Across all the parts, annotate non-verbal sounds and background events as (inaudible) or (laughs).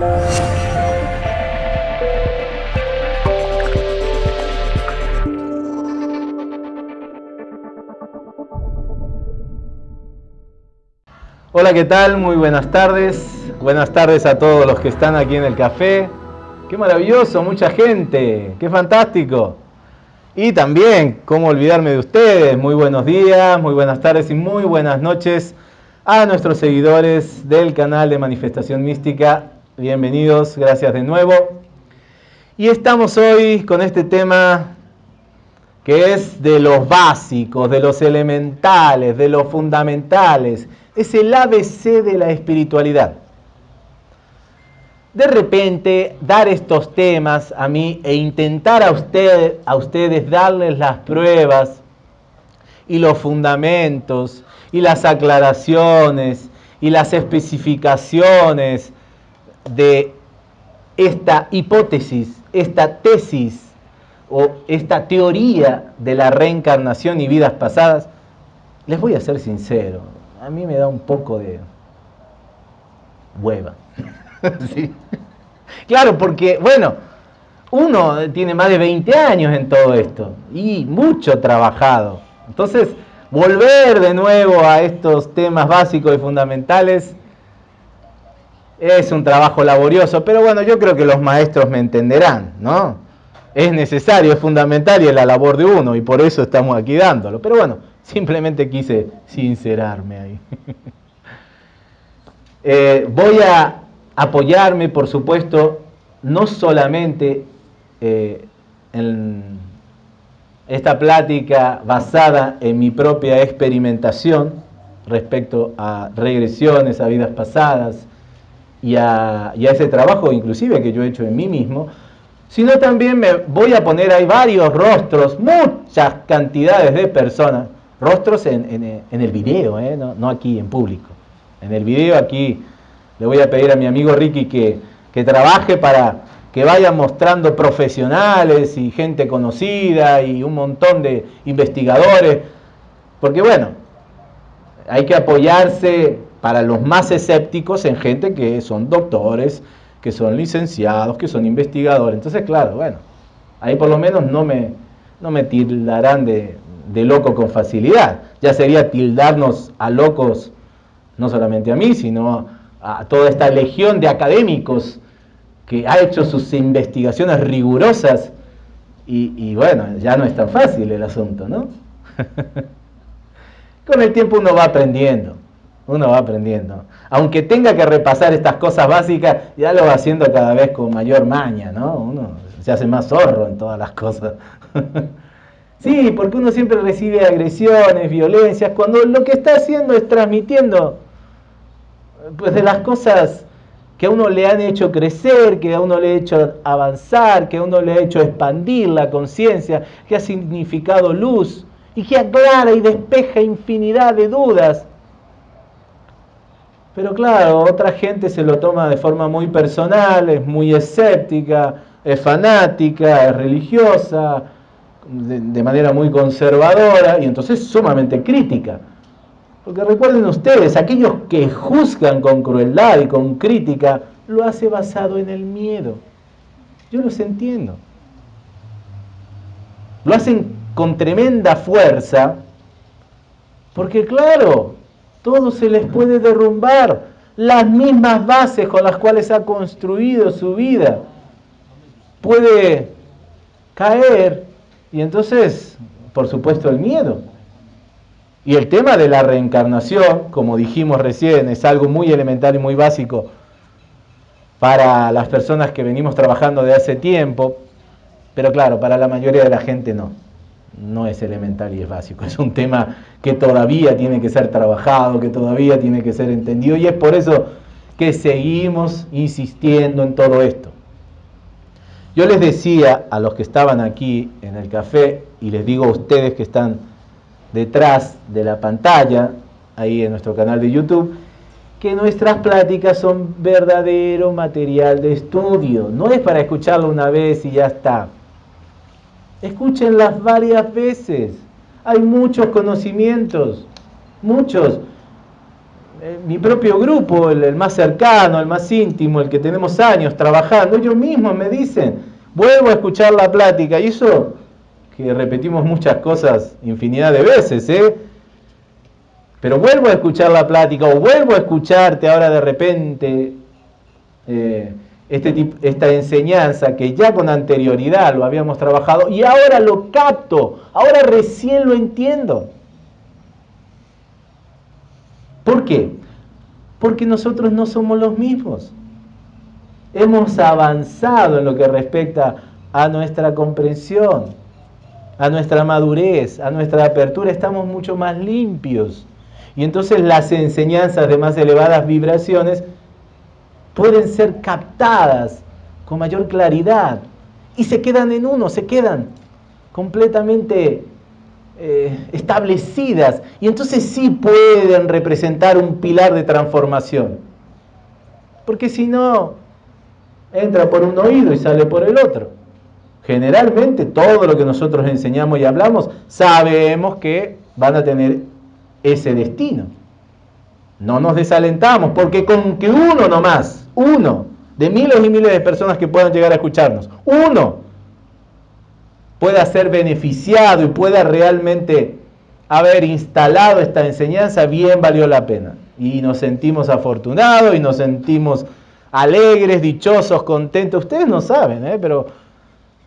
Hola, ¿qué tal? Muy buenas tardes. Buenas tardes a todos los que están aquí en el café. Qué maravilloso, mucha gente. Qué fantástico. Y también, ¿cómo olvidarme de ustedes? Muy buenos días, muy buenas tardes y muy buenas noches a nuestros seguidores del canal de Manifestación Mística. Bienvenidos, gracias de nuevo. Y estamos hoy con este tema que es de los básicos, de los elementales, de los fundamentales. Es el ABC de la espiritualidad de repente dar estos temas a mí e intentar a, usted, a ustedes darles las pruebas y los fundamentos y las aclaraciones y las especificaciones de esta hipótesis, esta tesis o esta teoría de la reencarnación y vidas pasadas, les voy a ser sincero, a mí me da un poco de hueva. (laughs) Claro, porque, bueno, uno tiene más de 20 años en todo esto y mucho trabajado. Entonces, volver de nuevo a estos temas básicos y fundamentales es un trabajo laborioso, pero bueno, yo creo que los maestros me entenderán, ¿no? Es necesario, es fundamental y es la labor de uno y por eso estamos aquí dándolo. Pero bueno, simplemente quise sincerarme ahí. (laughs) Eh, voy a apoyarme, por supuesto, no solamente eh, en esta plática basada en mi propia experimentación respecto a regresiones a vidas pasadas y a, ese trabajo inclusive que yo he hecho en mí mismo, sino también me voy a poner ahí varios rostros, muchas cantidades de personas, rostros en, el video, ¿eh? no, aquí en público. En el video aquí le voy a pedir a mi amigo Ricky que, trabaje para que vayan mostrando profesionales y gente conocida y un montón de investigadores, porque bueno, hay que apoyarse para los más escépticos en gente que son doctores, que son licenciados, que son investigadores. Entonces, claro, bueno, ahí por lo menos no me, no me tildarán de, de loco con facilidad. Ya sería tildarnos a locos, no solamente a mí, sino a toda esta legión de académicos que ha hecho sus investigaciones rigurosas y, bueno, ya no es tan fácil el asunto, ¿no? (laughs) Con el tiempo uno va aprendiendo, uno va aprendiendo. Aunque tenga que repasar estas cosas básicas, ya lo va haciendo cada vez con mayor maña, ¿no? Uno se hace más zorro en todas las cosas. (laughs) sí, porque uno siempre recibe agresiones, violencias, cuando lo que está haciendo es transmitiendo pues de las cosas que a uno le han hecho crecer, que a uno le ha hecho avanzar, que a uno le ha hecho expandir la conciencia, que ha significado luz y que aclara y despeja infinidad de dudas. Pero claro, otra gente se lo toma de forma muy personal, es muy escéptica, es fanática, es religiosa, de, manera muy conservadora y entonces sumamente crítica. Porque recuerden ustedes, aquellos que juzgan con crueldad y con crítica, lo hace basado en el miedo. Yo los entiendo. Lo hacen con tremenda fuerza, porque claro, todo se les puede derrumbar. Las mismas bases con las cuales ha construido su vida puede caer y entonces, por supuesto, el miedo. Y el tema de la reencarnación, como dijimos recién, es algo muy elemental y muy básico para las personas que venimos trabajando de hace tiempo, pero claro, para la mayoría de la gente no, no es elemental y es básico, (laughs) es un tema que todavía tiene que ser trabajado, que todavía tiene que ser entendido y es por eso que seguimos insistiendo en todo esto. Yo les decía a los que estaban aquí en el café y les digo a ustedes que están detrás de la pantalla, ahí en nuestro canal de YouTube, que nuestras pláticas son verdadero material de estudio. No es para escucharlo una vez y ya está. Escúchenlas varias veces. Hay muchos conocimientos, muchos. eh, mi propio grupo, el, más cercano, el más íntimo, el que tenemos años trabajando, ellos mismos me dicen, vuelvo a escuchar la plática, y eso que repetimos muchas cosas infinidad de veces, ¿eh? Pero vuelvo a escuchar la plática o vuelvo a escucharte ahora de repente eh, este esta enseñanza que ya con anterioridad lo habíamos trabajado y ahora lo capto, ahora recién lo entiendo. ¿Por qué? Porque nosotros no somos los mismos. Hemos avanzado en lo que respecta a nuestra comprensión, a nuestra madurez, a nuestra apertura, estamos mucho más limpios. Y entonces las enseñanzas de más elevadas vibraciones pueden ser captadas con mayor claridad y se quedan en uno, se quedan completamente eh, establecidas y entonces sí pueden representar un pilar de transformación. Porque si no, entra por un oído y sale por el otro. Generalmente todo lo que nosotros enseñamos y hablamos sabemos que van a tener ese destino. No nos desalentamos porque con que uno nomás, uno de miles y miles de personas que puedan llegar a escucharnos, uno pueda ser beneficiado y pueda realmente haber instalado esta enseñanza, bien valió la pena. Y nos sentimos afortunados y nos sentimos alegres, dichosos, contentos. Ustedes no saben, ¿eh? pero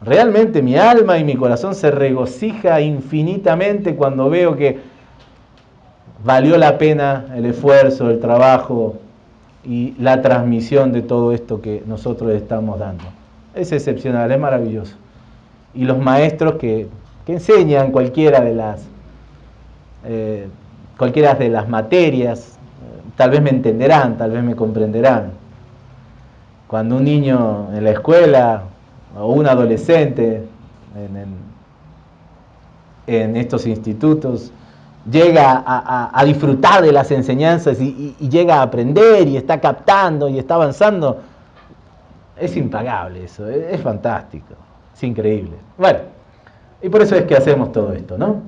realmente mi alma y mi corazón se regocija infinitamente cuando veo que valió la pena el esfuerzo, el trabajo y la transmisión de todo esto que nosotros estamos dando. Es excepcional, es maravilloso y los maestros que, enseñan cualquiera de las, eh, cualquiera de las materias, eh, tal vez me entenderán, tal vez me comprenderán. Cuando un niño en la escuela o un adolescente en, estos institutos llega a, disfrutar de las enseñanzas y, llega a aprender y está captando y está avanzando, es impagable eso, es fantástico. Es increíble. Bueno, y por eso es que hacemos todo esto, ¿no?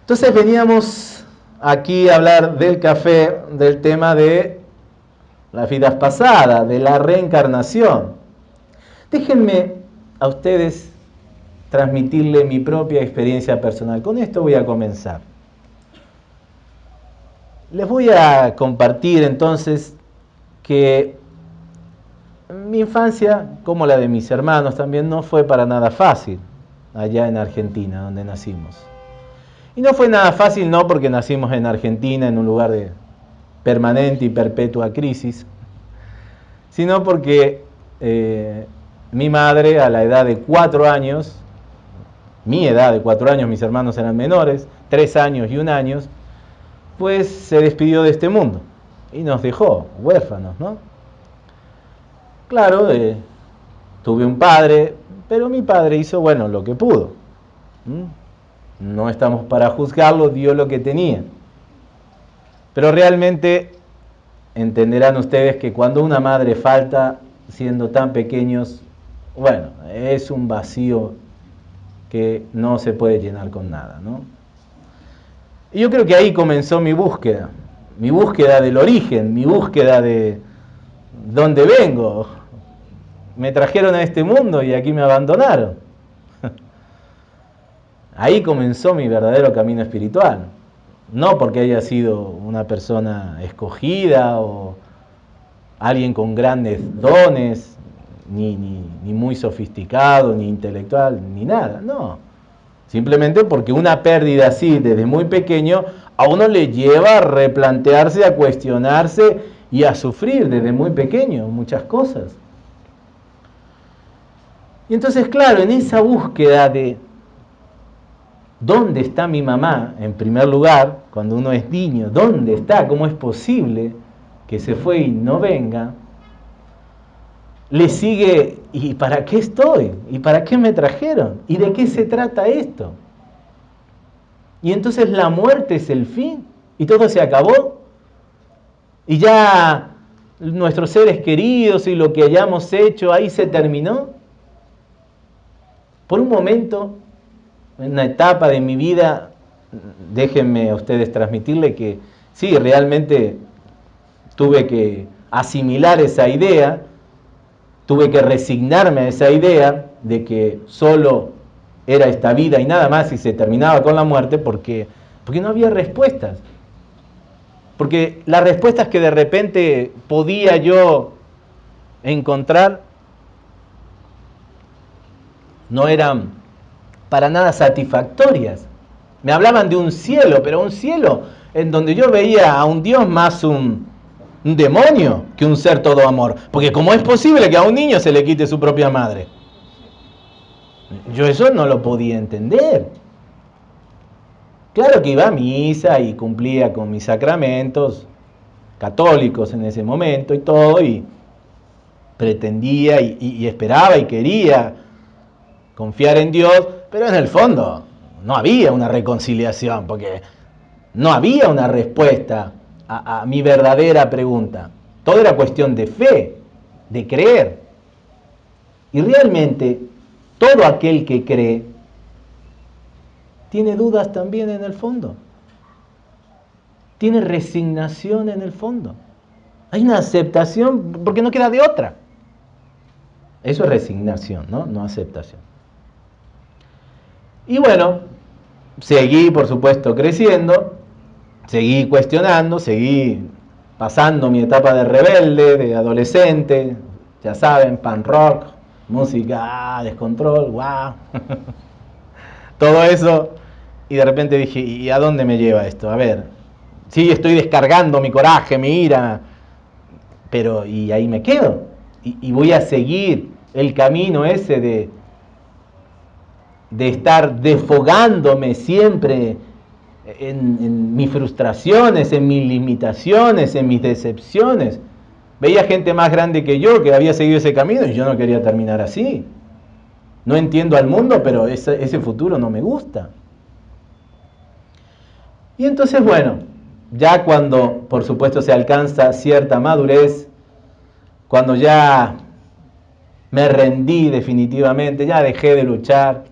Entonces veníamos aquí a hablar del café, del tema de las vidas pasadas, de la reencarnación. Déjenme a ustedes transmitirle mi propia experiencia personal. Con esto voy a comenzar. Les voy a compartir entonces que mi infancia, como la de mis hermanos también, no fue para nada fácil allá en Argentina, donde nacimos. Y no fue nada fácil no porque nacimos en Argentina, en un lugar de permanente y perpetua crisis, sino porque eh, mi madre a la edad de cuatro años, mi edad de cuatro años, mis hermanos eran menores, tres años y un año, pues se despidió de este mundo y nos dejó huérfanos, ¿no? Claro, eh, tuve un padre, pero mi padre hizo, bueno, lo que pudo. No estamos para juzgarlo, dio lo que tenía. Pero realmente entenderán ustedes que cuando una madre falta, siendo tan pequeños, bueno, es un vacío que no se puede llenar con nada, ¿no? Y yo creo que ahí comenzó mi búsqueda, mi búsqueda del origen, mi búsqueda de, dónde vengo. Me trajeron a este mundo y aquí me abandonaron. (laughs) Ahí comenzó mi verdadero camino espiritual. No porque haya sido una persona escogida o alguien con grandes dones, ni, ni, muy sofisticado, ni intelectual, ni nada. No. Simplemente porque una pérdida así desde muy pequeño a uno le lleva a replantearse, a cuestionarse y a sufrir desde muy pequeño muchas cosas. Y entonces, claro, en esa búsqueda de dónde está mi mamá, en primer lugar, cuando uno es niño, dónde está, cómo es posible que se fue y no venga, le sigue, ¿y para qué estoy? ¿Y para qué me trajeron? ¿Y de qué se trata esto? Y entonces la muerte es el fin y todo se acabó y ya nuestros seres queridos y lo que hayamos hecho ahí se terminó. Por un momento, en una etapa de mi vida, déjenme a ustedes transmitirle que sí, realmente tuve que asimilar esa idea, tuve que resignarme a esa idea de que solo era esta vida y nada más y se terminaba con la muerte porque, porque no había respuestas. Porque las respuestas que de repente podía yo encontrar no eran para nada satisfactorias. Me hablaban de un cielo, pero un cielo en donde yo veía a un Dios más un, un demonio que un ser todo amor. Porque ¿cómo es posible que a un niño se le quite su propia madre? Yo eso no lo podía entender. Claro que iba a misa y cumplía con mis sacramentos católicos en ese momento y todo, y pretendía y, esperaba y quería confiar en Dios, pero en el fondo no había una reconciliación, porque no había una respuesta a, mi verdadera pregunta. Todo era cuestión de fe, de creer. Y realmente todo aquel que cree tiene dudas también en el fondo. Tiene resignación en el fondo. Hay una aceptación porque no queda de otra. Eso es resignación, ¿no? No aceptación. Y bueno, seguí, por supuesto, creciendo, seguí cuestionando, seguí pasando mi etapa de rebelde, de adolescente, ya saben, pan rock, música, ah, descontrol, wow. (laughs) Todo eso. Y de repente dije, ¿y a dónde me lleva esto? A ver, sí, estoy descargando mi coraje, mi ira, pero y ahí me quedo. y voy a seguir el camino ese de, de estar desfogándome siempre en, mis frustraciones, en mis limitaciones, en mis decepciones. Veía gente más grande que yo que había seguido ese camino y yo no quería terminar así. No entiendo al mundo, pero ese, futuro no me gusta. Y entonces, bueno, ya cuando por supuesto se alcanza cierta madurez, cuando ya me rendí definitivamente, ya dejé de luchar,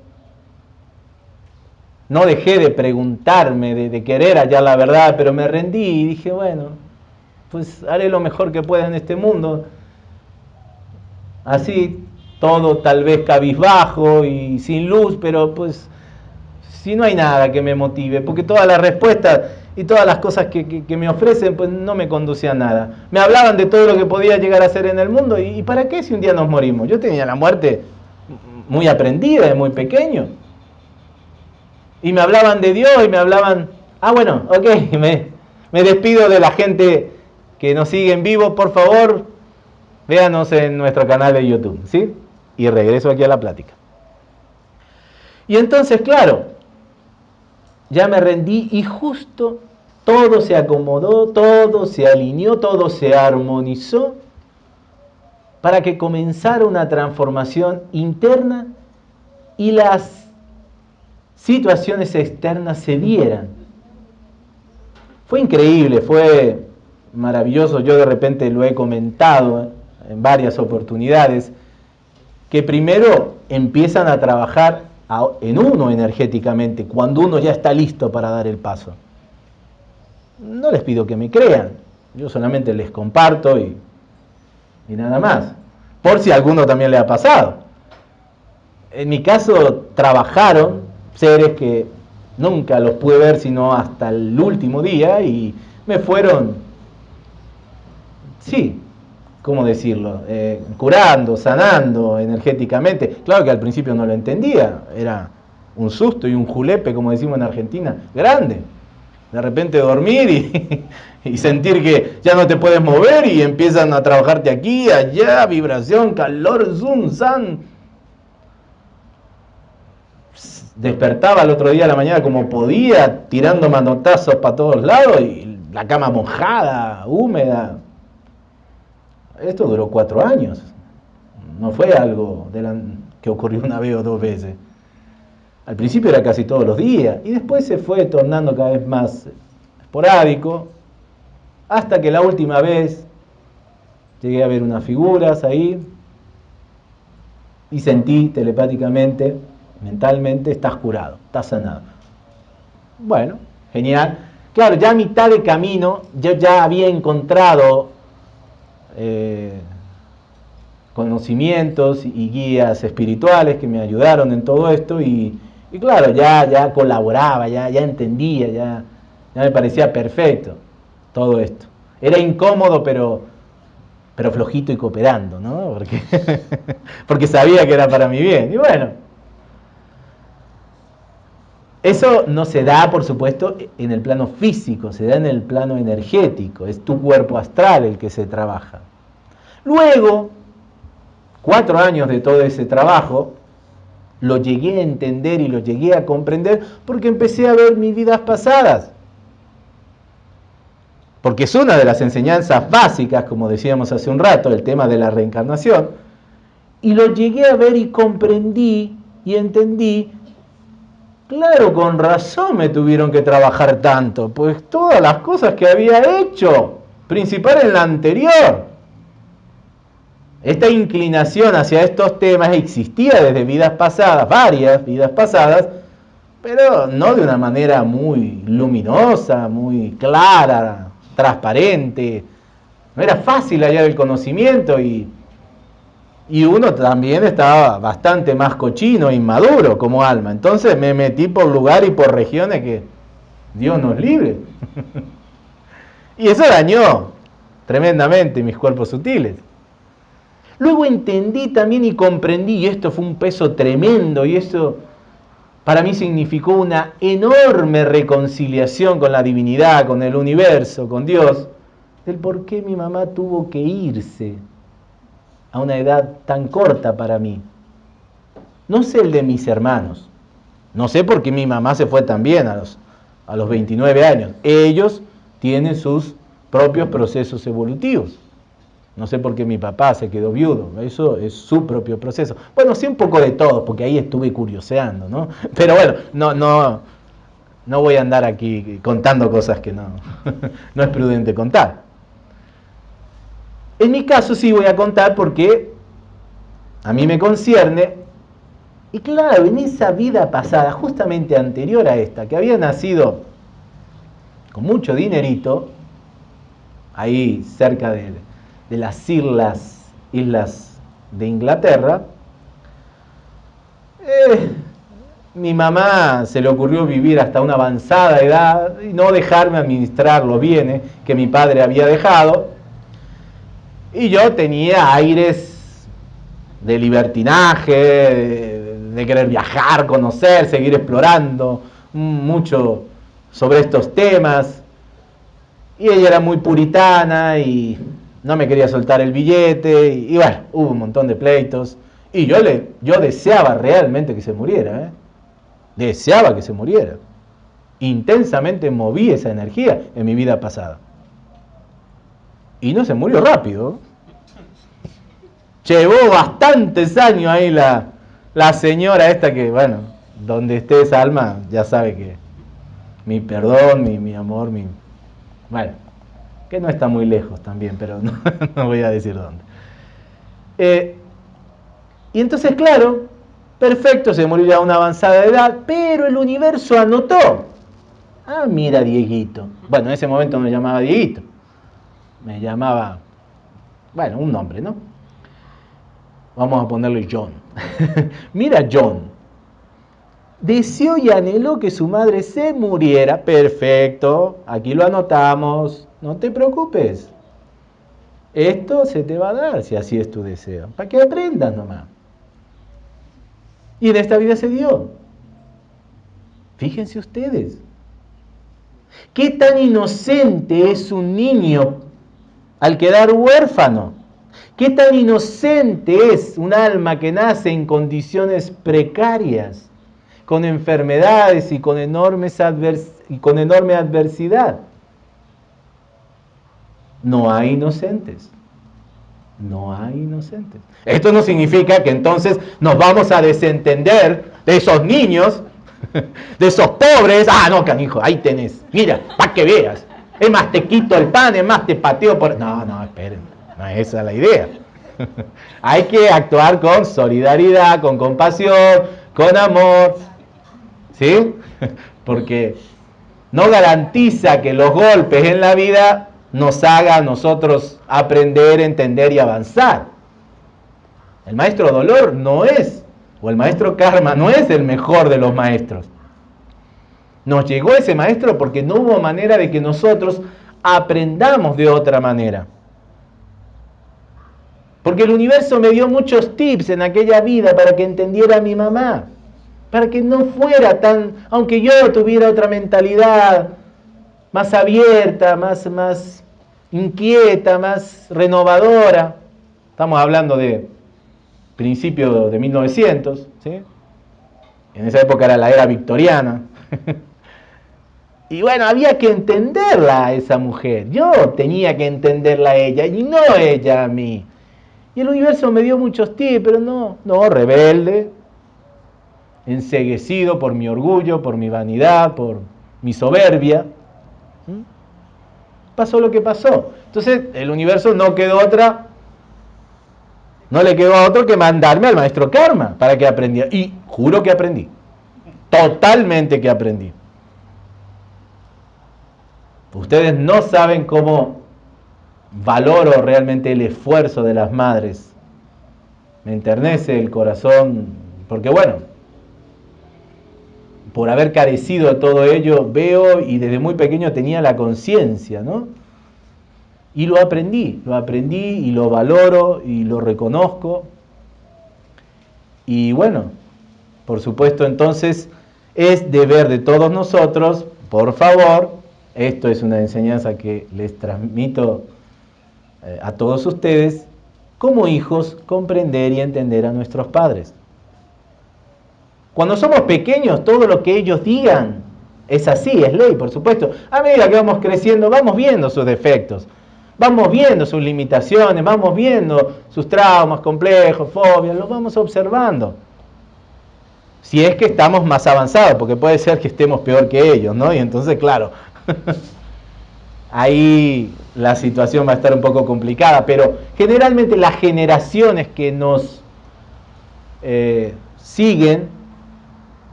no dejé de preguntarme, de, querer hallar la verdad, pero me rendí y dije, bueno, pues haré lo mejor que pueda en este mundo. Así, todo tal vez cabizbajo y sin luz, pero pues si no hay nada que me motive, porque todas las respuestas y todas las cosas que, me ofrecen, pues no me conducían a nada. Me hablaban de todo lo que podía llegar a ser en el mundo, ¿y, para qué si un día nos morimos? Yo tenía la muerte muy aprendida, de muy pequeño. Y me hablaban de Dios y me hablaban, ah bueno, ok, (laughs) me, me despido de la gente que nos sigue en vivo, por favor, véanos en nuestro canal de YouTube, ¿sí? Y regreso aquí a la plática. Y entonces, claro, ya me rendí y justo todo se acomodó, todo se alineó, todo se armonizó para que comenzara una transformación interna y las situaciones externas se dieran. Fue increíble, fue maravilloso, yo de repente lo he comentado en varias oportunidades, que primero empiezan a trabajar en uno energéticamente, cuando uno ya está listo para dar el paso. No les pido que me crean, yo solamente les comparto y, y nada más, por si a alguno también le ha pasado. En mi caso trabajaron seres que nunca los pude ver sino hasta el último día y me fueron, sí, ¿cómo decirlo? Eh, curando, sanando energéticamente. Claro que al principio no lo entendía, era un susto y un julepe, como decimos en Argentina, grande. De repente dormir y, (laughs) sentir que ya no te puedes mover y empiezan a trabajarte aquí, allá, vibración, calor, zoom, san. Despertaba el otro día a la mañana como podía, tirando manotazos para todos lados y la cama mojada, húmeda, esto duró cuatro años. No fue algo que ocurrió una vez o dos veces. Al principio era casi todos los días y después se fue tornando cada vez más esporádico hasta que la última vez llegué a ver unas figuras ahí y sentí telepáticamente, mentalmente, estás curado, estás sanado. Bueno, genial. claro, ya a mitad de camino yo ya había encontrado eh, conocimientos y guías espirituales que me ayudaron en todo esto y, claro, ya, ya colaboraba, ya, ya entendía, ya, ya me parecía perfecto todo esto. Era incómodo, pero, pero flojito y cooperando, ¿no? Porque, (laughs) porque sabía que era para mi bien. Y bueno, eso no se da, por supuesto, en el plano físico, se da en el plano energético, es tu cuerpo astral el que se trabaja. Luego, cuatro años de todo ese trabajo, lo llegué a entender y lo llegué a comprender porque empecé a ver mis vidas pasadas. Porque es una de las enseñanzas básicas, como decíamos hace un rato, el tema de la reencarnación. Y lo llegué a ver y comprendí y entendí. Claro, con razón me tuvieron que trabajar tanto, pues todas las cosas que había hecho, principal en la anterior, esta inclinación hacia estos temas existía desde vidas pasadas, varias vidas pasadas, pero no de una manera muy luminosa, muy clara, transparente. No era fácil hallar el conocimiento y, y uno también estaba bastante más cochino e inmaduro como alma. Entonces me metí por lugar y por regiones que Dios nos libre. y eso dañó tremendamente mis cuerpos sutiles. Luego entendí también y comprendí, y esto fue un peso tremendo, y eso para mí significó una enorme reconciliación con la divinidad, con el universo, con Dios, del por qué mi mamá tuvo que irse a una edad tan corta para mí. No sé el de mis hermanos, no sé por qué mi mamá se fue tan bien a los, a los 29 años. Ellos tienen sus propios procesos evolutivos. No sé por qué mi papá se quedó viudo, eso es su propio proceso. Bueno, sí un poco de todo, porque ahí estuve curioseando, ¿no? (laughs) Pero bueno, no, no, no voy a andar aquí contando cosas que no, (laughs) no es prudente contar. En mi caso sí voy a contar porque a mí me concierne, y claro, en esa vida pasada, justamente anterior a esta, que había nacido con mucho dinerito, ahí cerca de las islas, islas de Inglaterra, eh, mi mamá se le ocurrió vivir hasta una avanzada edad y no dejarme administrar los bienes que mi padre había dejado. Y yo tenía aires de libertinaje, de, querer viajar, conocer, seguir explorando mucho sobre estos temas. Y ella era muy puritana y no me quería soltar el billete y, bueno, hubo un montón de pleitos. Y yo, le, yo deseaba realmente que se muriera, ¿eh? deseaba que se muriera. Intensamente moví esa energía en mi vida pasada. Y no se murió rápido. Llevó bastantes años ahí la, la señora esta que, bueno, donde esté esa alma, ya sabe que mi perdón, mi, mi amor, mi... Bueno, que no está muy lejos también, pero (laughs) no, voy a decir dónde. Eh, y entonces, claro, perfecto, se murió ya a una avanzada edad, pero el universo anotó. Ah, mira, Dieguito. Bueno, en ese momento me llamaba Dieguito. Me llamaba, bueno, un nombre, ¿no? Vamos a ponerle John. (laughs) mira, John. Deseó y anheló que su madre se muriera. Perfecto, aquí lo anotamos. No te preocupes. Esto se te va a dar si así es tu deseo. Para que aprendas nomás. Y en esta vida se dio. Fíjense ustedes. ¿Qué tan inocente es un niño al quedar huérfano? ¿Qué tan inocente es un alma que nace en condiciones precarias, con enfermedades y con, enorme adversidad? no hay inocentes. No hay inocentes. Esto no significa que entonces nos vamos a desentender de esos niños, (laughs) de esos pobres. Ah, no, canijo, ahí tenés. Mira, para que veas. Es más, te quito el pan, es más, te pateo por... No, no, esperen. No es esa la idea. (laughs) hay que actuar con solidaridad, con compasión, con amor. ¿Sí? (laughs) Porque no garantiza que los golpes en la vida nos hagan a nosotros aprender, entender y avanzar. El maestro dolor no es, o el maestro karma no es el mejor de los maestros. Nos llegó ese maestro porque no hubo manera de que nosotros aprendamos de otra manera. Porque el universo me dio muchos tips en aquella vida para que entendiera a mi mamá. Para que no fuera tan, aunque yo tuviera otra mentalidad más abierta, más, más inquieta, más renovadora. Estamos hablando de principio de 1900, ¿sí? En esa época era la era victoriana. (laughs) Y bueno, había que entenderla a esa mujer. Yo tenía que entenderla a ella y no ella a mí. Y el universo me dio muchos tips, pero no, no, rebelde, enseguecido por mi orgullo, por mi vanidad, por mi soberbia. ¿Mm? Pasó lo que pasó. Entonces el universo no quedó otra, no le quedó a otro que mandarme al maestro Karma para que aprendiera. Y juro que aprendí. Totalmente que aprendí. Ustedes no saben cómo valoro realmente el esfuerzo de las madres. Me enternece el corazón, porque bueno, por haber carecido de todo ello, veo y desde muy pequeño tenía la conciencia, ¿no? Y lo aprendí, lo aprendí y lo valoro y lo reconozco. Y bueno, por supuesto entonces es deber de todos nosotros, por favor, esto es una enseñanza que les transmito eh, a todos ustedes, como hijos, comprender y entender a nuestros padres. Cuando somos pequeños, todo lo que ellos digan es así, es ley, por supuesto. A medida que vamos creciendo, vamos viendo sus defectos, vamos viendo sus limitaciones, vamos viendo sus traumas complejos, fobias, los vamos observando. Si es que estamos más avanzados, porque puede ser que estemos peor que ellos, ¿no? Y entonces, claro, (laughs) ahí la situación va a estar un poco complicada, pero generalmente las generaciones que nos eh, siguen,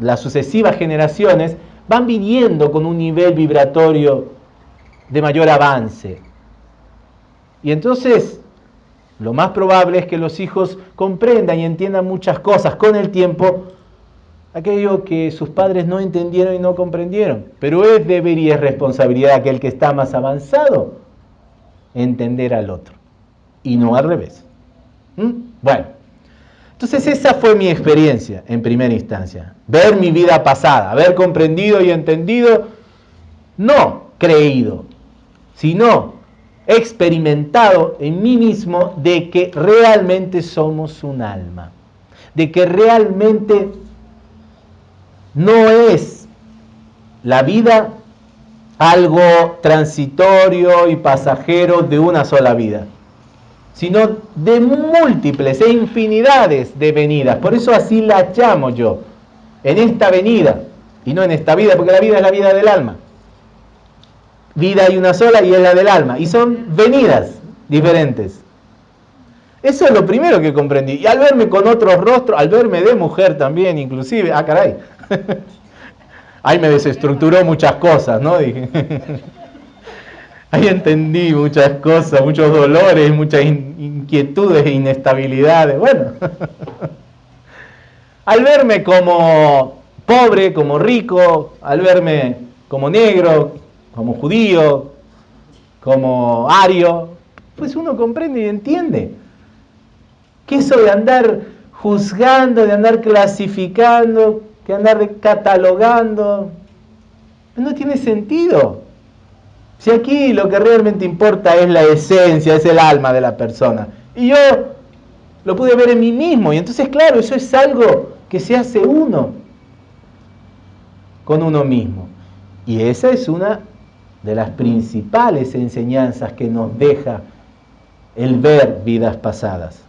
las sucesivas generaciones, van viniendo con un nivel vibratorio de mayor avance. Y entonces, lo más probable es que los hijos comprendan y entiendan muchas cosas con el tiempo aquello que sus padres no entendieron y no comprendieron. Pero es deber y es responsabilidad de aquel que está más avanzado entender al otro y no al revés. ¿Mm? Bueno, entonces esa fue mi experiencia en primera instancia. Ver mi vida pasada, haber comprendido y entendido, no creído, sino experimentado en mí mismo de que realmente somos un alma, de que realmente no es la vida algo transitorio y pasajero de una sola vida, sino de múltiples e infinidades de venidas. Por eso así la llamo yo, en esta venida y no en esta vida, porque la vida es la vida del alma. Vida hay una sola y es la del alma, y son venidas diferentes. Eso es lo primero que comprendí. Y al verme con otros rostros, al verme de mujer también, inclusive, ah, caray, (laughs) Ahí me desestructuró muchas cosas, ¿no? Dije. (laughs) Ahí entendí muchas cosas, muchos dolores, muchas inquietudes e inestabilidades. Bueno, (laughs) al verme como pobre, como rico, al verme como negro, como judío, como ario, pues uno comprende y entiende que eso de andar juzgando, de andar clasificando, que andar catalogando. No tiene sentido. Si aquí lo que realmente importa es la esencia, es el alma de la persona. Y yo lo pude ver en mí mismo. Y entonces, claro, eso es algo que se hace uno con uno mismo. Y esa es una de las principales enseñanzas que nos deja el ver vidas pasadas.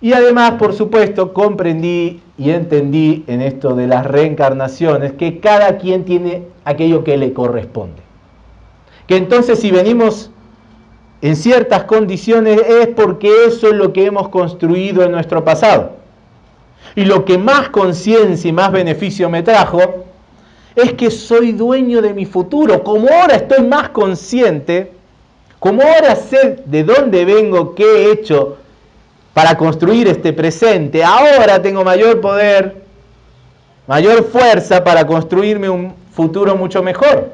Y además, por supuesto, comprendí y entendí en esto de las reencarnaciones que cada quien tiene aquello que le corresponde. Que entonces si venimos en ciertas condiciones es porque eso es lo que hemos construido en nuestro pasado. Y lo que más conciencia y más beneficio me trajo es que soy dueño de mi futuro. Como ahora estoy más consciente, como ahora sé de dónde vengo, qué he hecho para construir este presente, ahora tengo mayor poder, mayor fuerza para construirme un futuro mucho mejor.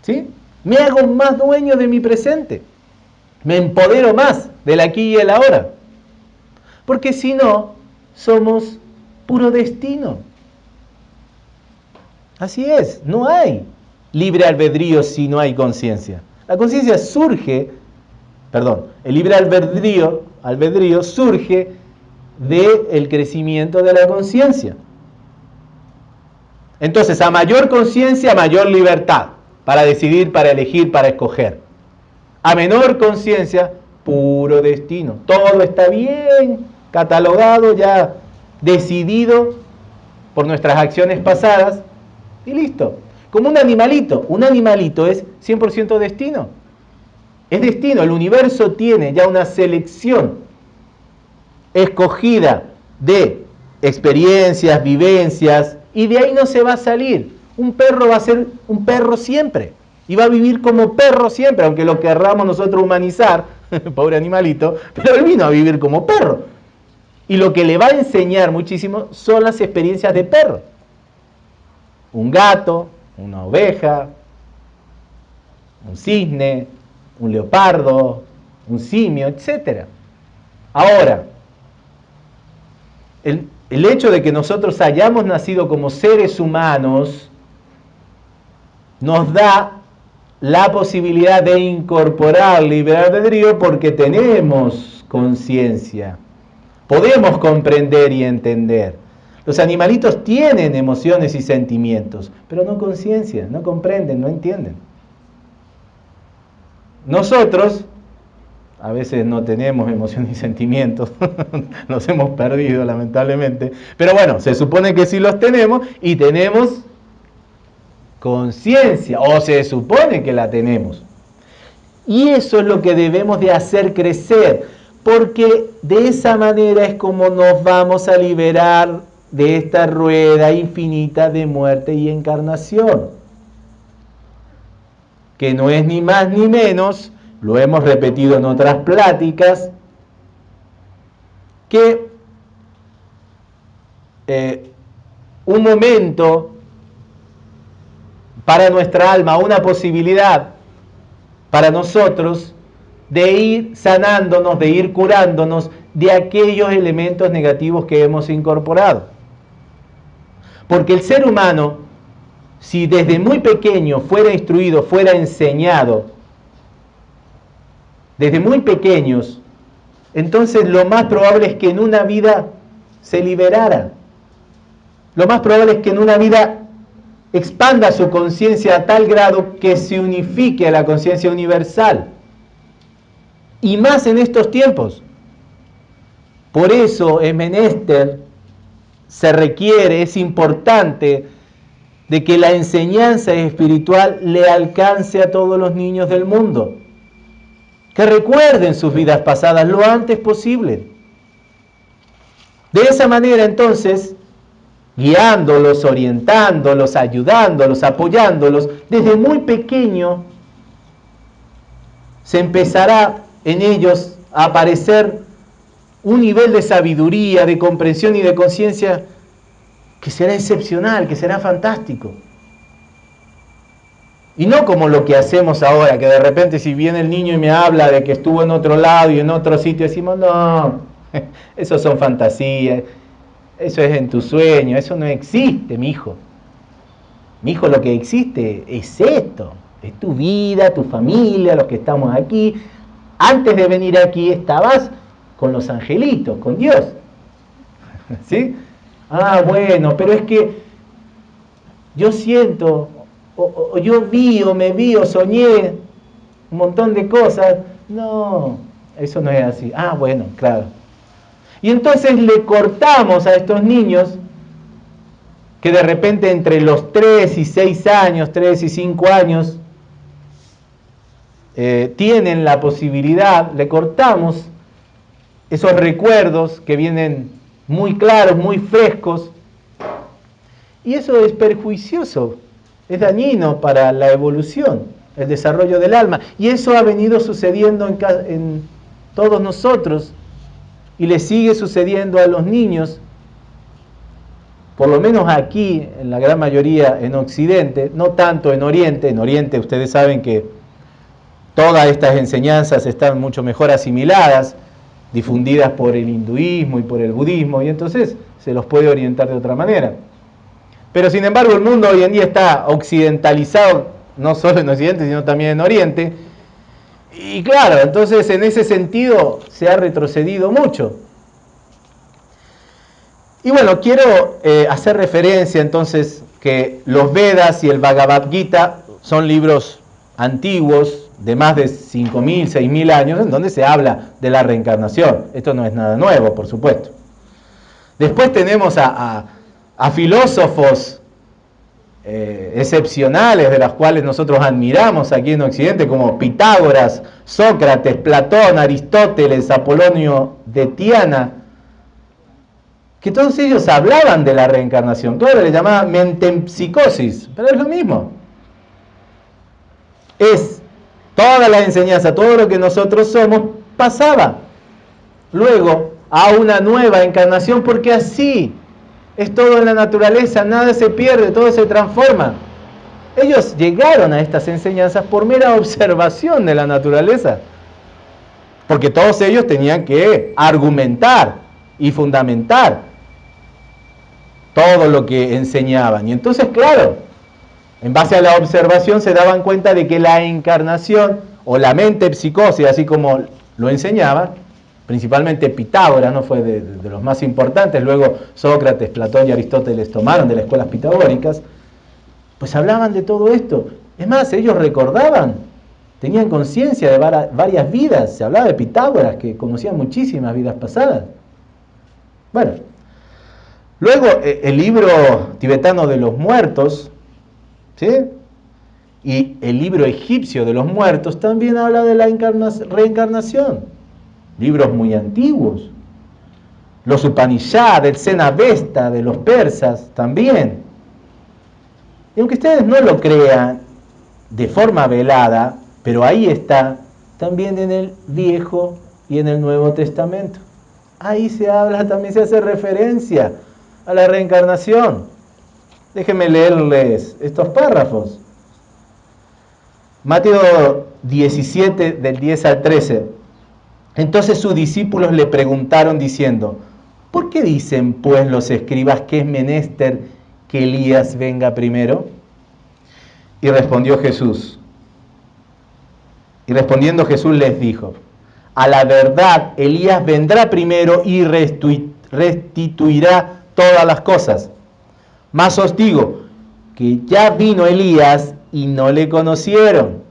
¿Sí? Me hago más dueño de mi presente. Me empodero más del aquí y el ahora. Porque si no, somos puro destino. Así es, no hay libre albedrío si no hay conciencia. La conciencia surge, perdón, el libre albedrío, surge del crecimiento de la conciencia. Entonces, a mayor conciencia, mayor libertad para decidir, para elegir, para escoger. A menor conciencia, puro destino. Todo está bien catalogado, ya decidido por nuestras acciones pasadas y listo. Como un animalito. Un animalito es 100% destino. Es destino. El universo tiene ya una selección escogida de experiencias, vivencias, y de ahí no se va a salir. Un perro va a ser un perro siempre. Y va a vivir como perro siempre, aunque lo querramos nosotros humanizar, (laughs) pobre animalito, pero él vino a vivir como perro. Y lo que le va a enseñar muchísimo son las experiencias de perro. Un gato, una oveja, un cisne, un leopardo, un simio, etc. Ahora, el, el hecho de que nosotros hayamos nacido como seres humanos nos da la posibilidad de incorporar libre albedrío porque tenemos conciencia. Podemos comprender y entender. Los animalitos tienen emociones y sentimientos, pero no conciencia, no comprenden, no entienden. Nosotros a veces no tenemos emociones y sentimientos, (laughs) nos hemos perdido lamentablemente, pero bueno, se supone que sí los tenemos y tenemos conciencia, o se supone que la tenemos. Y eso es lo que debemos de hacer crecer, porque de esa manera es como nos vamos a liberar de esta rueda infinita de muerte y encarnación, que no es ni más ni menos lo hemos repetido en otras pláticas, que eh, un momento para nuestra alma, una posibilidad para nosotros de ir sanándonos, de ir curándonos de aquellos elementos negativos que hemos incorporado. Porque el ser humano, si desde muy pequeño fuera instruido, fuera enseñado desde muy pequeños, entonces lo más probable es que en una vida se liberara. Lo más probable es que en una vida expanda su conciencia a tal grado que se unifique a la conciencia universal. Y más en estos tiempos. Por eso es menester, se requiere, es importante de que la enseñanza espiritual le alcance a todos los niños del mundo que recuerden sus vidas pasadas lo antes posible. De esa manera entonces, guiándolos, orientándolos, ayudándolos, apoyándolos, desde muy pequeño se empezará en ellos a aparecer un nivel de sabiduría, de comprensión y de conciencia que será excepcional, que será fantástico. Y no como lo que hacemos ahora, que de repente si viene el niño y me habla de que estuvo en otro lado y en otro sitio, decimos, no, (laughs) eso son fantasías, eso es en tu sueño, eso no existe, mi hijo. Mi hijo, lo que existe es esto, es tu vida, tu familia, los que estamos aquí. Antes de venir aquí estabas con los angelitos, con Dios. (laughs) ¿Sí? Ah, bueno, pero es que yo siento o, yo vi o me vi o soñé un montón de cosas. No, eso no es así. Ah, bueno, claro. Y entonces le cortamos a estos niños que de repente entre los 3 y 6 años, 3 y 5 años, eh, tienen la posibilidad, le cortamos esos recuerdos que vienen muy claros, muy frescos, Y eso es perjuicioso, es dañino para la evolución, el desarrollo del alma. Y eso ha venido sucediendo en, en todos nosotros y le sigue sucediendo a los niños, por lo menos aquí, en la gran mayoría en Occidente, no tanto en Oriente. En Oriente ustedes saben que todas estas enseñanzas están mucho mejor asimiladas, difundidas por el hinduismo y por el budismo, y entonces se los puede orientar de otra manera. Pero sin embargo el mundo hoy en día está occidentalizado, no solo en Occidente, sino también en Oriente, y claro, entonces en ese sentido se ha retrocedido mucho. Y bueno, quiero eh, hacer referencia entonces que los Vedas y el Bhagavad Gita son libros antiguos, de más de 5.000, 6.000 años, en donde se habla de la reencarnación. Esto no es nada nuevo, por supuesto. Después tenemos a, filósofos eh, excepcionales de las cuales nosotros admiramos aquí en Occidente, como Pitágoras, Sócrates, Platón, Aristóteles, Apolonio de Tiana, que todos ellos hablaban de la reencarnación. Claro, le llamaban mentempsicosis, pero es lo mismo. Es toda la enseñanza, todo lo que nosotros somos, pasaba luego a una nueva encarnación, porque así es todo en la naturaleza, nada se pierde, todo se transforma. Ellos llegaron a estas enseñanzas por mera (laughs) observación de la naturaleza, porque todos ellos tenían que argumentar y fundamentar todo lo que enseñaban. Y entonces, claro, en base a la observación se daban cuenta de que la encarnación o la mente psicosis, así como lo enseñaba, principalmente Pitágoras, no fue de, los más importantes, luego Sócrates, Platón y Aristóteles tomaron de las escuelas pitagóricas, pues hablaban de todo esto. Es más, ellos recordaban, tenían conciencia de varias vidas, se hablaba de Pitágoras, que conocía muchísimas vidas pasadas. Bueno, luego eh, el libro tibetano de los muertos, ¿sí? y el libro egipcio de los muertos también habla de la reencarnación libros muy antiguos. Los Upanishads, el Zenavesta de los persas también. Y aunque ustedes no lo crean de forma velada, pero ahí está también en el Viejo y en el Nuevo Testamento. Ahí se habla, también se hace referencia a la reencarnación. Déjenme leerles estos párrafos. Mateo 17 del 10 al 13. Entonces sus discípulos le preguntaron diciendo, ¿por qué dicen pues los escribas que es menester que Elías venga primero? Y respondió Jesús, y respondiendo Jesús les dijo, a la verdad Elías vendrá primero y restituirá todas las cosas. Mas os digo que ya vino Elías y no le conocieron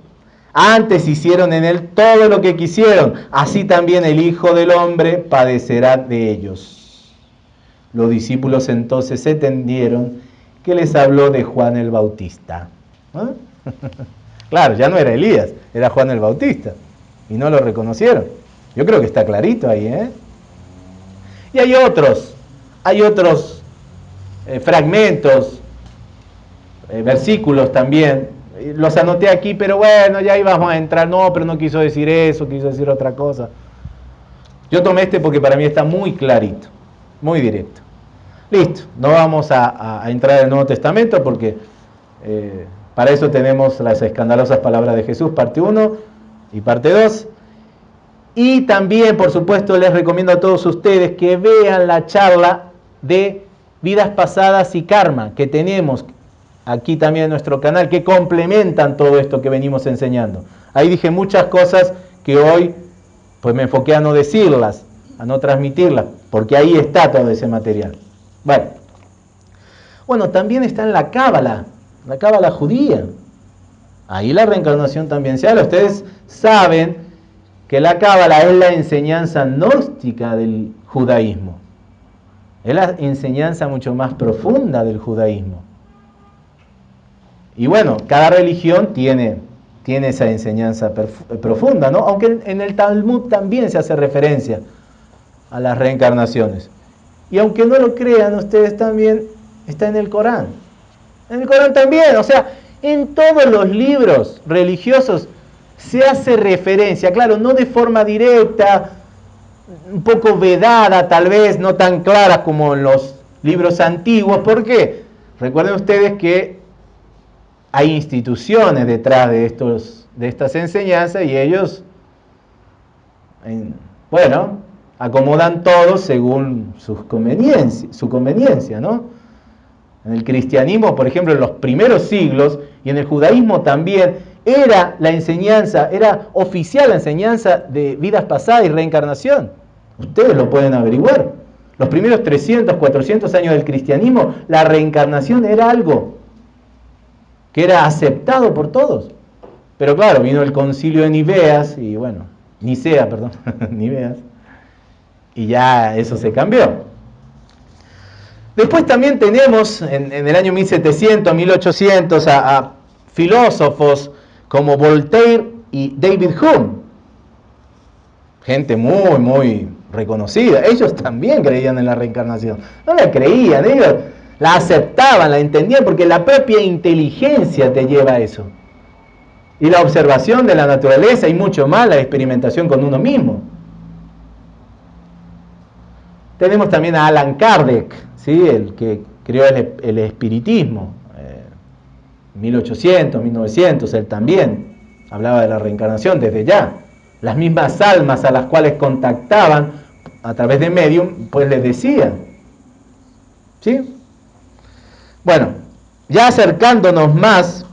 antes hicieron en él todo lo que quisieron, así también el Hijo del Hombre padecerá de ellos. Los discípulos entonces se tendieron que les habló de Juan el Bautista. ¿Ah? (laughs) claro, ya no era Elías, era Juan el Bautista. Y no lo reconocieron. Yo creo que está clarito ahí. ¿eh? Y hay otros, hay otros eh, fragmentos, eh, versículos también los anoté aquí, pero bueno, ya íbamos a entrar. No, pero no quiso decir eso, quiso decir otra cosa. Yo tomé este porque para mí está muy clarito, muy directo. Listo, no vamos a, entrar en el Nuevo Testamento porque eh, para eso tenemos las escandalosas palabras de Jesús, parte 1 y parte 2. Y también, por supuesto, les recomiendo a todos ustedes que vean la charla de vidas pasadas y karma que tenemos aquí también en nuestro canal, que complementan todo esto que venimos enseñando. Ahí dije muchas cosas que hoy pues me enfoqué a no decirlas, a no transmitirlas, porque ahí está todo ese material. Bueno, bueno también está en la cábala, la cábala judía. Ahí la reencarnación también se habla. Ustedes saben que la cábala es la enseñanza gnóstica del judaísmo. Es la enseñanza mucho más profunda del judaísmo. Y bueno, cada religión tiene, tiene esa enseñanza profunda, ¿no? Aunque en el Talmud también se hace referencia a las reencarnaciones. Y aunque no lo crean, ustedes también está en el Corán. En el Corán también, o sea, en todos los libros religiosos se hace referencia, claro, no de forma directa, un poco vedada tal vez, no tan clara como en los libros antiguos. ¿Por qué? Recuerden ustedes que hay instituciones detrás de, estos, de estas enseñanzas y ellos, bueno, acomodan todo según sus su conveniencia, ¿no? En el cristianismo, por ejemplo, en los primeros siglos y en el judaísmo también, era la enseñanza, era oficial la enseñanza de vidas pasadas y reencarnación. Ustedes lo pueden averiguar. Los primeros 300, 400 años del cristianismo, la reencarnación era algo que era aceptado por todos. Pero claro, vino el concilio de Niveas, y bueno, Nicea, perdón, (laughs) Niveas, y ya eso se cambió. Después también tenemos en, el año 1700, 1800 a, filósofos como Voltaire y David Hume. Gente muy, muy reconocida. Ellos también creían en la reencarnación. No la creían, ellos la aceptaban, la entendían, porque la propia inteligencia te lleva a eso. Y la observación de la naturaleza y mucho más la experimentación con uno mismo. Tenemos también a Alan Kardec, ¿sí? el que creó el, espiritismo, 1800, eh, 1900, él también hablaba de la reencarnación desde ya. Las mismas almas a las cuales contactaban a través de medium, pues les decían. ¿Sí? Bueno, ya acercándonos más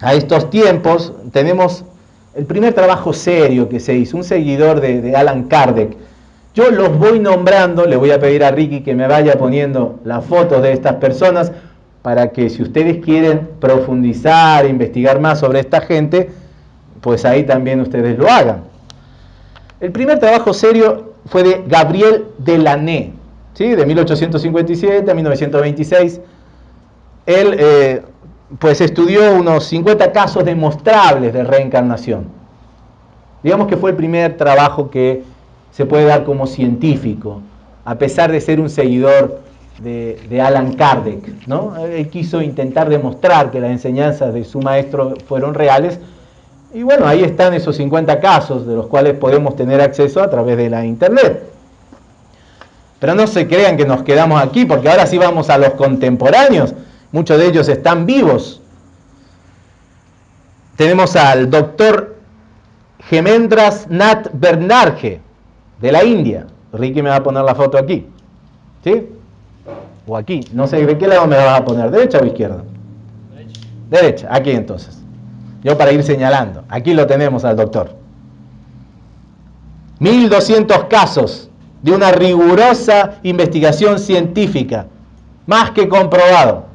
a estos tiempos, tenemos el primer trabajo serio que se hizo, un seguidor de, de Alan Kardec, yo los voy nombrando, le voy a pedir a Ricky que me vaya poniendo las fotos de estas personas para que si ustedes quieren profundizar, investigar más sobre esta gente, pues ahí también ustedes lo hagan. El primer trabajo serio fue de Gabriel Delaney, ¿sí? de 1857 a 1926. Él eh, pues estudió unos 50 casos demostrables de reencarnación. Digamos que fue el primer trabajo que se puede dar como científico, a pesar de ser un seguidor de, Alan Kardec. ¿no? Él quiso intentar demostrar que las enseñanzas de su maestro fueron reales. Y bueno, ahí están esos 50 casos de los cuales podemos tener acceso a través de la internet. Pero no se crean que nos quedamos aquí, porque ahora sí vamos a los contemporáneos. Muchos de ellos están vivos. Tenemos al doctor Gemendras Nat Bernarje, de la India. Ricky me va a poner la foto aquí. ¿Sí? O aquí. No sé de qué lado me vas a poner, derecha o izquierda. Derecha. Derecha, aquí entonces. Yo para ir señalando. Aquí lo tenemos al doctor. 1200 casos de una rigurosa investigación científica, más que comprobado.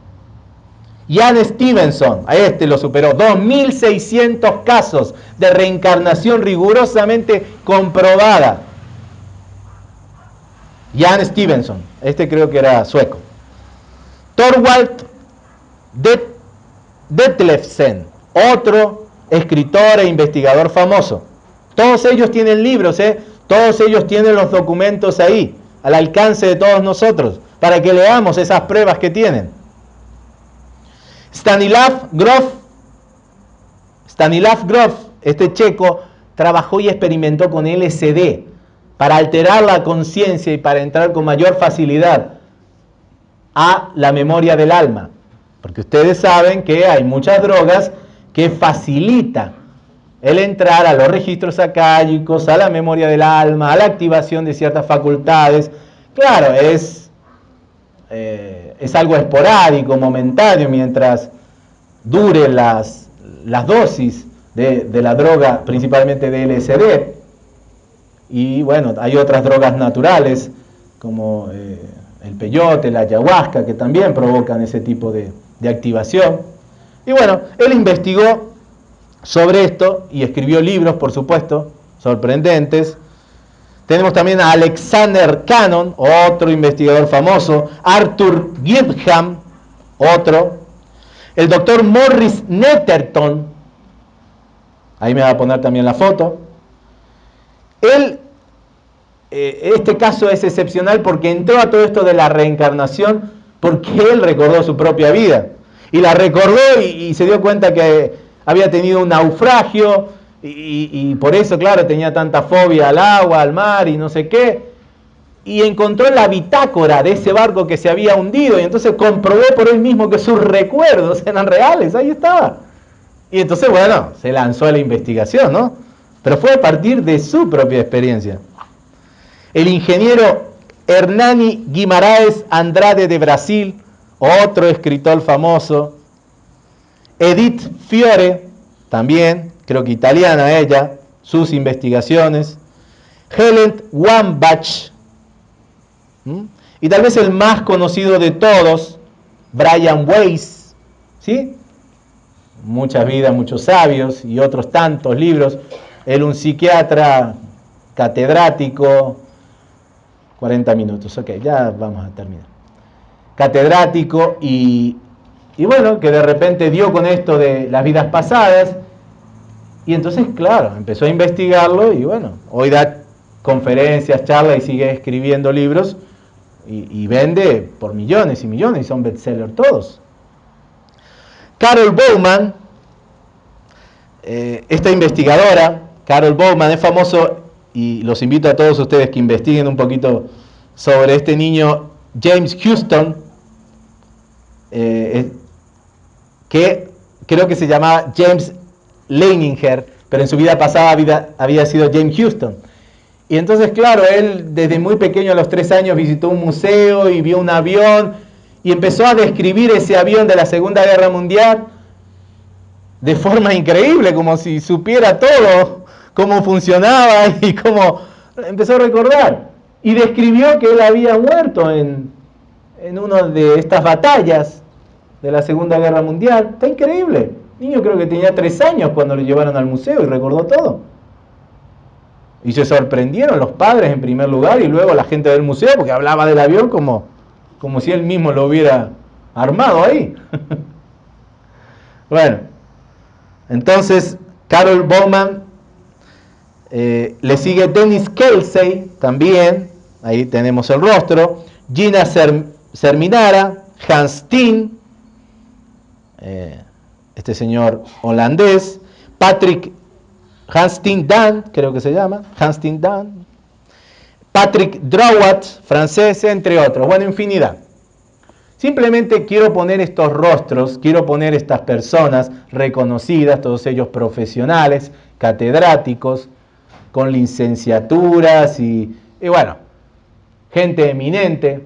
Jan Stevenson, a este lo superó, 2600 casos de reencarnación rigurosamente comprobada. Jan Stevenson, este creo que era sueco. Thorwald Detlefsen, otro escritor e investigador famoso. Todos ellos tienen libros, ¿eh? todos ellos tienen los documentos ahí, al alcance de todos nosotros, para que leamos esas pruebas que tienen. Stanislav Grof, Stanislav Grof, este checo, trabajó y experimentó con LSD, para alterar la conciencia y para entrar con mayor facilidad a la memoria del alma. Porque ustedes saben que hay muchas drogas que facilitan el entrar a los registros acálicos, a la memoria del alma, a la activación de ciertas facultades. Claro, es, eh, es algo esporádico, momentáneo, mientras dure las, las dosis de, de la droga, principalmente de LSD. Y bueno, hay otras drogas naturales como eh, el peyote, la ayahuasca, que también provocan ese tipo de, activación. Y bueno, él investigó sobre esto y escribió libros, por supuesto, sorprendentes. Tenemos también a Alexander Cannon, otro investigador famoso, Arthur Gibham, otro, el doctor Morris Netterton, ahí me va a poner también la foto, él, eh, este caso es excepcional porque entró a todo esto de la reencarnación porque él recordó su propia vida. y la recordó y, se dio cuenta que había tenido un naufragio y, y, por eso, claro, tenía tanta fobia al agua, al mar y no sé qué. Y encontró la bitácora de ese barco que se había hundido y entonces comprobó por él mismo que sus recuerdos eran reales, ahí estaba. Y entonces, bueno, se lanzó a la investigación, ¿no? Pero fue a partir de su propia experiencia. El ingeniero Hernani Guimaraes Andrade de Brasil, otro escritor famoso. Edith Fiore, también, creo que italiana ella, sus investigaciones. Helen Wambach. Y tal vez el más conocido de todos, Brian Weiss. ¿Sí? Muchas vidas, muchos sabios y otros tantos libros. Él un psiquiatra catedrático, 40 minutos, ok, ya vamos a terminar. Catedrático y, y bueno, que de repente dio con esto de las vidas pasadas y entonces, claro, empezó a investigarlo y bueno, hoy da conferencias, charlas y sigue escribiendo libros y, vende por millones y millones y son bestsellers todos. Carol Bowman, eh, esta investigadora, Carol Bowman, es famoso y los invito a todos ustedes que investiguen un poquito sobre este niño James Houston, eh, que creo que se llamaba James Leininger, pero en su vida pasada había, sido James Houston. Y entonces, claro, él desde muy pequeño a los tres años visitó un museo y vio un avión y empezó a describir ese avión de la Segunda Guerra Mundial de forma increíble, como si supiera todo cómo funcionaba (laughs) y cómo empezó a recordar. Y describió que él había muerto en, en una de estas batallas de la Segunda Guerra Mundial. Está increíble. El niño creo que tenía tres años cuando lo llevaron al museo y recordó todo. Y se sorprendieron los padres en primer lugar y luego la gente del museo porque hablaba del avión como, como si él mismo lo hubiera armado ahí. (laughs) bueno, entonces Carol Bowman eh, le sigue Dennis Kelsey, también, ahí tenemos el rostro. Gina Serminara, Hans Steen, eh, este señor holandés. Patrick Hans Steen Dan, creo que se llama, Hans Steen Dan. Patrick Drawat, francés, entre otros. Bueno, infinidad. Simplemente quiero poner estos rostros, quiero poner estas personas reconocidas, todos ellos profesionales, catedráticos, con licenciaturas y, bueno, gente eminente,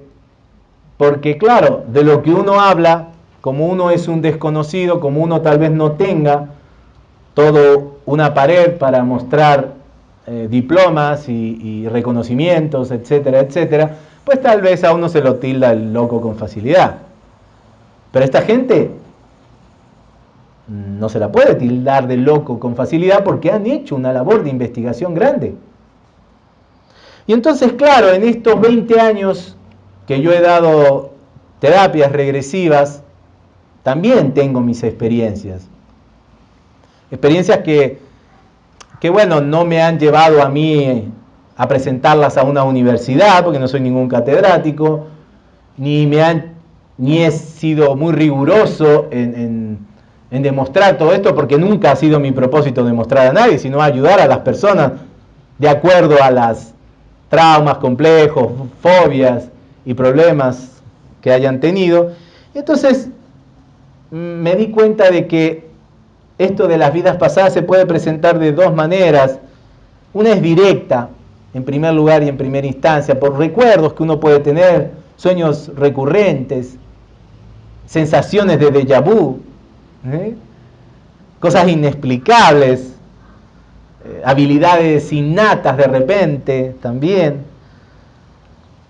porque claro, de lo que uno habla, como uno es un desconocido, como uno tal vez no tenga todo una pared para mostrar eh, diplomas y, y, reconocimientos, etcétera, etcétera, pues tal vez a uno se lo tilda el loco con facilidad. Pero esta gente no se la puede tildar de loco con facilidad porque han hecho una labor de investigación grande. Y entonces, claro, en estos 20 años que yo he dado terapias regresivas, también tengo mis experiencias. Experiencias que, que, bueno, no me han llevado a mí a presentarlas a una universidad, porque no soy ningún catedrático, ni, me han, ni he sido muy riguroso en demostrar todo esto, porque nunca ha sido mi propósito demostrar a nadie, sino ayudar a las personas de acuerdo a las traumas complejos, fobias y problemas que hayan tenido. Entonces me di cuenta de que esto de las vidas pasadas se puede presentar de dos maneras. Una es directa, en primer lugar y en primera instancia, por recuerdos que uno puede tener, sueños recurrentes, sensaciones de déjà vu, ¿eh? cosas inexplicables, eh, habilidades innatas de repente también,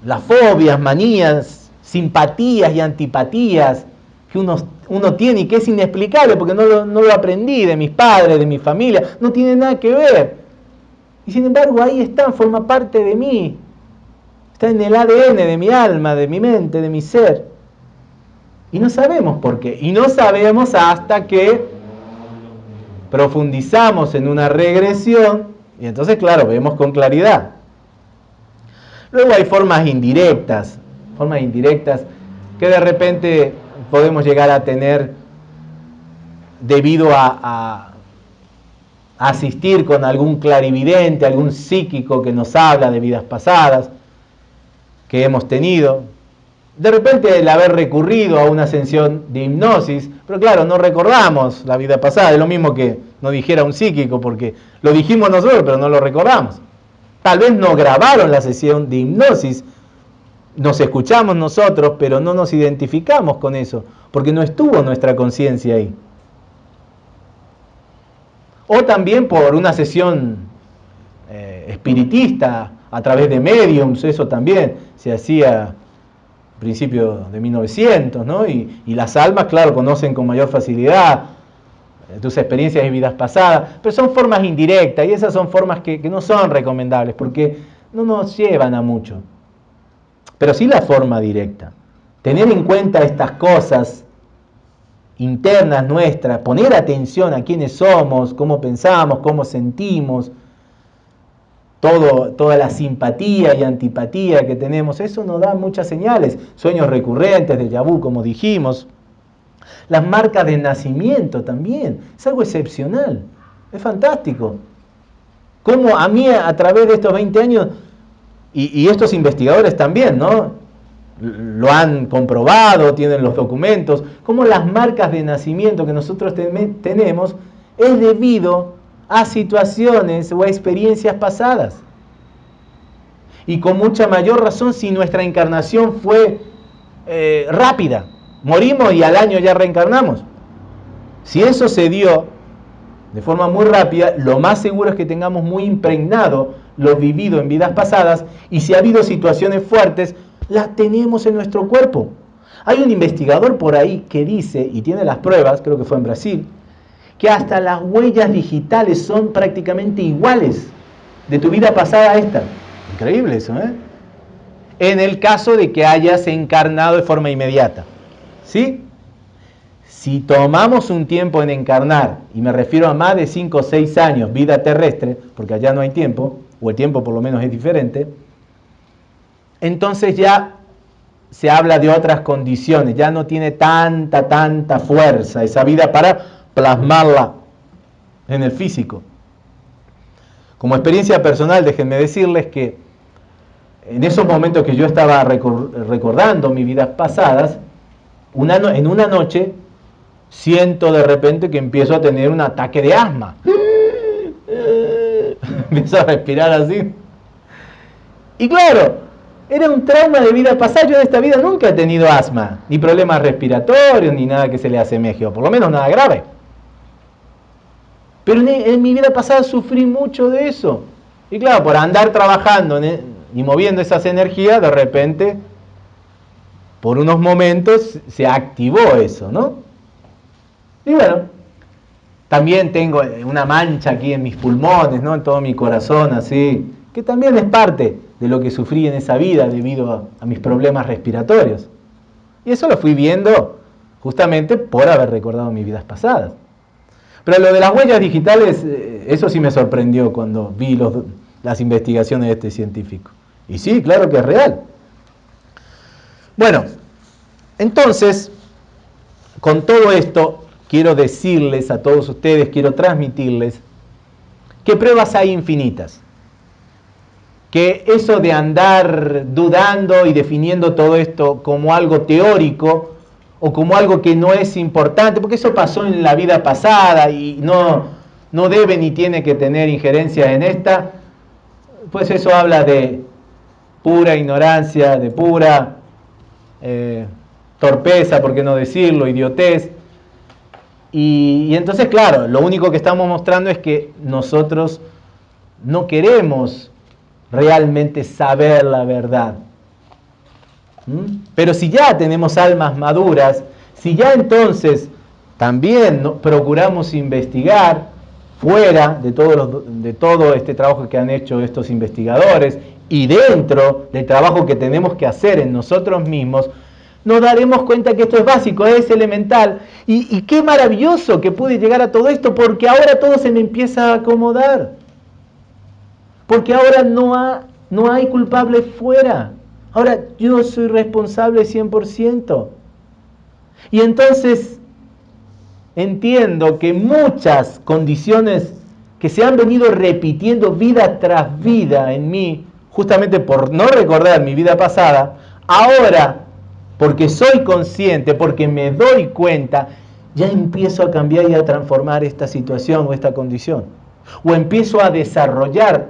las fobias, manías, simpatías y antipatías que uno, tiene y que es inexplicable porque no lo, no lo aprendí de mis padres, de mi familia, no tiene nada que ver. Y sin embargo ahí está, forma parte de mí, está en el ADN de mi alma, de mi mente, de mi ser. Y no sabemos por qué. Y no sabemos hasta que profundizamos en una regresión y entonces, claro, vemos con claridad. Luego hay formas indirectas, formas indirectas que de repente podemos llegar a tener debido a, asistir con algún clarividente, algún psíquico que nos habla de vidas pasadas que hemos tenido. De repente el haber recurrido a una ascensión de hipnosis, pero claro, no recordamos la vida pasada, es lo mismo que no dijera un psíquico, porque lo dijimos nosotros, pero no lo recordamos. Tal vez no grabaron la sesión de hipnosis, nos escuchamos nosotros, pero no nos identificamos con eso, porque no estuvo nuestra conciencia ahí. O también por una sesión eh, espiritista a través de mediums, eso también se hacía principios de 1900, ¿no? Y, las almas, claro, conocen con mayor facilidad eh, tus experiencias y vidas pasadas, pero son formas indirectas y esas son formas que, que no son recomendables porque no nos llevan a mucho. Pero sí la forma directa. Tener en cuenta estas cosas internas nuestras, poner atención a quiénes somos, cómo pensamos, cómo sentimos, todo, toda la simpatía y antipatía que tenemos, eso nos da muchas señales, sueños recurrentes de Yabú, como dijimos, las marcas de nacimiento también, es algo excepcional, es fantástico. Como a mí a través de estos 20 años, y, y estos investigadores también, ¿no? lo han comprobado, tienen los documentos, como las marcas de nacimiento que nosotros tenemos es debido a situaciones o a experiencias pasadas. Y con mucha mayor razón si nuestra encarnación fue eh, rápida, morimos y al año ya reencarnamos. Si eso se dio de forma muy rápida, lo más seguro es que tengamos muy impregnado lo vivido en vidas pasadas y si ha habido situaciones fuertes, la tenemos en nuestro cuerpo. Hay un investigador por ahí que dice, y tiene las pruebas, creo que fue en Brasil, que hasta las huellas digitales son prácticamente iguales de tu vida pasada a esta. Increíble eso, ¿eh? En el caso de que hayas encarnado de forma inmediata. ¿Sí? Si tomamos un tiempo en encarnar, y me refiero a más de 5 o 6 años, vida terrestre, porque allá no hay tiempo, o el tiempo por lo menos es diferente, entonces ya se habla de otras condiciones, ya no tiene tanta, tanta fuerza esa vida para plasmarla en el físico. Como experiencia personal, déjenme decirles que en esos momentos que yo estaba recordando mis vidas pasadas, en una noche siento de repente que empiezo a tener un ataque de asma. (laughs) empiezo a respirar así. Y claro, era un trauma de vida pasada. Yo en esta vida nunca he tenido asma, ni problemas respiratorios, ni nada que se le asemeje, o por lo menos nada grave. Pero en, mi vida pasada sufrí mucho de eso. Y claro, por andar trabajando y moviendo esas energías, de repente, por unos momentos, se activó eso, ¿no? Y bueno, también tengo una mancha aquí en mis pulmones, ¿no? En todo mi corazón, así, que también es parte de lo que sufrí en esa vida debido a, mis problemas respiratorios. Y eso lo fui viendo justamente por haber recordado mis vidas pasadas. Pero lo de las huellas digitales, eh, eso sí me sorprendió cuando vi las investigaciones de este científico. Y sí, claro que es real. Bueno, entonces, con todo esto, quiero decirles a todos ustedes, quiero transmitirles que pruebas hay infinitas que eso de andar dudando y definiendo todo esto como algo teórico o como algo que no es importante, porque eso pasó en la vida pasada y no, no debe ni tiene que tener injerencia en esta, pues eso habla de pura ignorancia, de pura eh, torpeza, por qué no decirlo, idiotez. Y, y entonces, claro, lo único que estamos mostrando es que nosotros no queremos realmente saber la verdad. ¿Mm? Pero si ya tenemos almas maduras, si ya entonces también procuramos investigar fuera de todo, este trabajo que han hecho estos investigadores y dentro del trabajo que tenemos que hacer en nosotros mismos, nos daremos cuenta que esto es básico, es elemental. Y, qué maravilloso que pude llegar a todo esto, porque ahora todo se me empieza a acomodar. Porque ahora no hay culpable fuera. Ahora yo soy responsable 100%. Y entonces entiendo que muchas condiciones que se han venido repitiendo vida tras vida en mí, justamente por no recordar mi vida pasada, ahora, porque soy consciente, porque me doy cuenta, ya empiezo a cambiar y a transformar esta situación o esta condición. O empiezo a desarrollar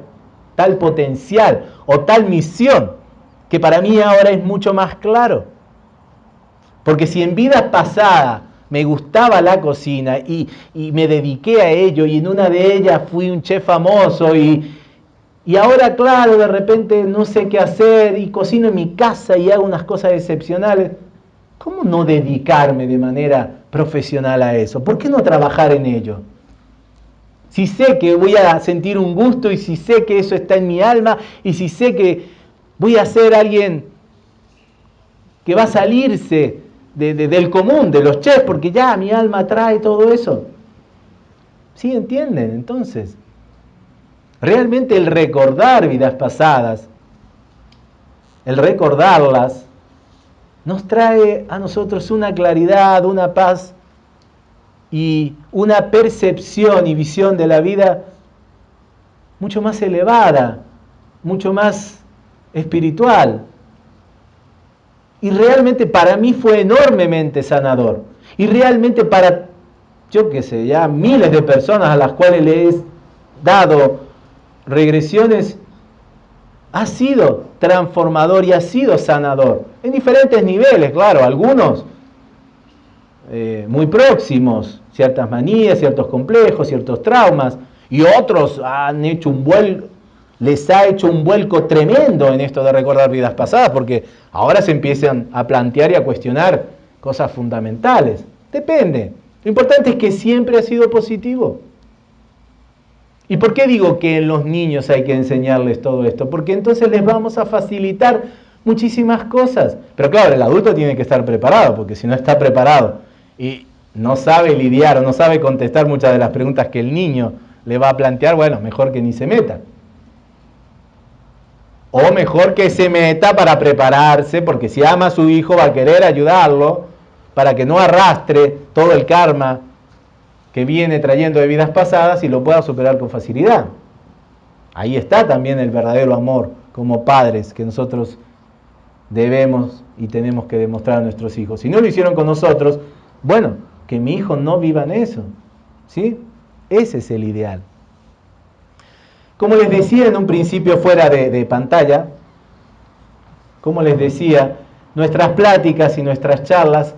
tal potencial o tal misión que para mí ahora es mucho más claro. Porque si en vida pasada me gustaba la cocina y, me dediqué a ello y en una de ellas fui un chef famoso y, y ahora, claro, de repente no sé qué hacer y cocino en mi casa y hago unas cosas excepcionales. ¿Cómo no dedicarme de manera profesional a eso? ¿Por qué no trabajar en ello? Si sé que voy a sentir un gusto y si sé que eso está en mi alma y si sé que voy a ser alguien que va a salirse del común, de los chefs, porque ya mi alma trae todo eso. ¿Sí entienden? Entonces, realmente el recordar vidas pasadas, el recordarlas, nos trae a nosotros una claridad, una paz y una percepción y visión de la vida mucho más elevada, mucho más espiritual, y realmente para mí fue enormemente sanador. Y realmente para, yo qué sé, ya miles de personas a las cuales le he dado regresiones, ha sido transformador y ha sido sanador. En diferentes niveles, claro, algunos eh, muy próximos, ciertas manías, ciertos complejos, ciertos traumas, y otros han hecho un vuelo les ha hecho un vuelco tremendo en esto de recordar vidas pasadas, porque ahora se empiezan a plantear y a cuestionar cosas fundamentales. Depende. Lo importante es que siempre ha sido positivo. ¿Y por qué digo que en los niños hay que enseñarles todo esto? Porque entonces les vamos a facilitar muchísimas cosas. Pero claro, el adulto tiene que estar preparado, porque si no está preparado y no sabe lidiar o no sabe contestar muchas de las preguntas que el niño le va a plantear, bueno, mejor que ni se meta. O mejor que se meta para prepararse, porque si ama a su hijo va a querer ayudarlo para que no arrastre todo el karma que viene trayendo de vidas pasadas y lo pueda superar con facilidad. Ahí está también el verdadero amor como padres que nosotros debemos y tenemos que demostrar a nuestros hijos. Si no lo hicieron con nosotros, bueno, que mi hijo no viva en eso. ¿Sí? Ese es el ideal. Como les decía en un principio fuera de, pantalla, como les decía, nuestras pláticas y nuestras charlas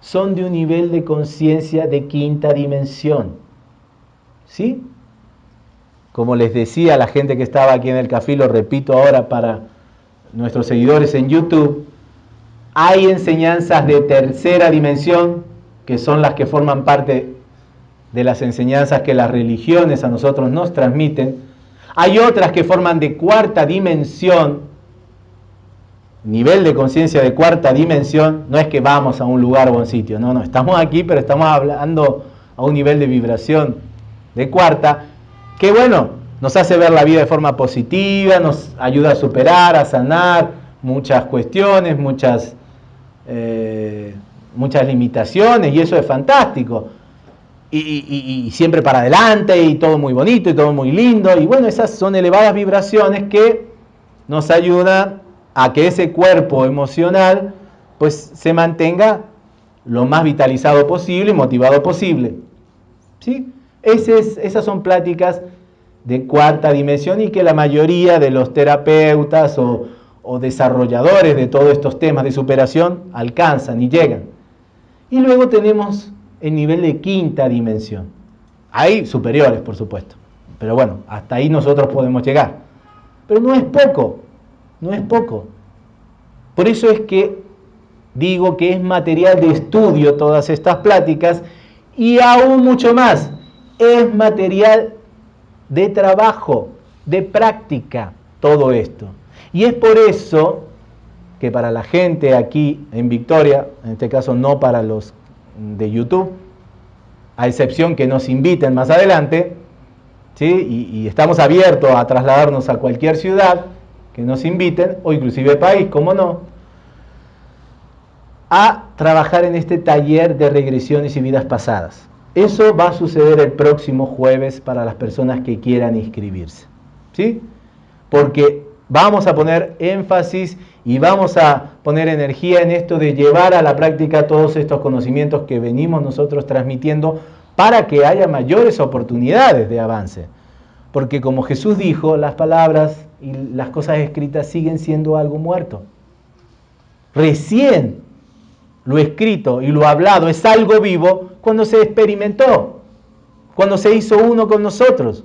son de un nivel de conciencia de quinta dimensión. ¿Sí? Como les decía a la gente que estaba aquí en el café, lo repito ahora para nuestros seguidores en YouTube, hay enseñanzas de tercera dimensión, que son las que forman parte de las enseñanzas que las religiones a nosotros nos transmiten, hay otras que forman de cuarta dimensión, nivel de conciencia de cuarta dimensión, no es que vamos a un lugar o a un sitio, no, no, estamos aquí, pero estamos hablando a un nivel de vibración de cuarta, que bueno, nos hace ver la vida de forma positiva, nos ayuda a superar, a sanar muchas cuestiones, muchas, eh, muchas limitaciones, y eso es fantástico y, siempre para adelante y todo muy bonito y todo muy lindo. Y bueno, esas son elevadas vibraciones que nos ayudan a que ese cuerpo emocional pues se mantenga lo más vitalizado posible y motivado posible. ¿Sí? esas son pláticas de cuarta dimensión y que la mayoría de los terapeutas o, o desarrolladores de todos estos temas de superación alcanzan y llegan. Y luego tenemos el nivel de quinta dimensión. Hay superiores, por supuesto. Pero bueno, hasta ahí nosotros podemos llegar. Pero no es poco, no es poco. Por eso es que digo que es material de estudio todas estas pláticas y aún mucho más, es material de trabajo, de práctica, todo esto. Y es por eso que para la gente aquí en Victoria, en este caso no para los de YouTube, a excepción que nos inviten más adelante, ¿sí? y, estamos abiertos a trasladarnos a cualquier ciudad que nos inviten, o inclusive país, como no, a trabajar en este taller de regresiones y vidas pasadas. Eso va a suceder el próximo jueves para las personas que quieran inscribirse. ¿Sí? Porque vamos a poner énfasis y vamos a poner energía en esto de llevar a la práctica todos estos conocimientos que venimos nosotros transmitiendo para que haya mayores oportunidades de avance. Porque como Jesús dijo, las palabras y las cosas escritas siguen siendo algo muerto. Recién lo escrito y lo hablado es algo vivo cuando se experimentó, cuando se hizo uno con nosotros.